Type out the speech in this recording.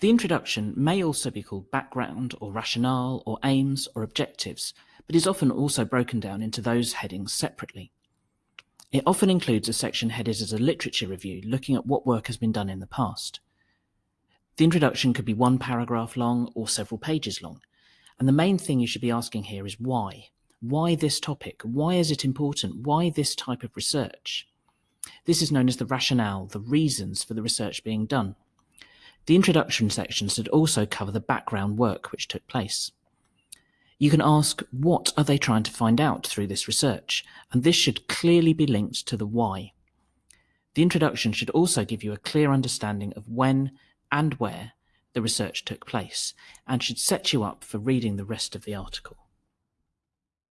The introduction may also be called background or rationale or aims or objectives, but is often also broken down into those headings separately. It often includes a section headed as a literature review looking at what work has been done in the past. The introduction could be one paragraph long or several pages long, and the main thing you should be asking here is why. Why this topic? Why is it important? Why this type of research? This is known as the rationale, the reasons for the research being done. The introduction section should also cover the background work which took place. You can ask what are they trying to find out through this research, and this should clearly be linked to the why. The introduction should also give you a clear understanding of when and where the research took place, and should set you up for reading the rest of the article.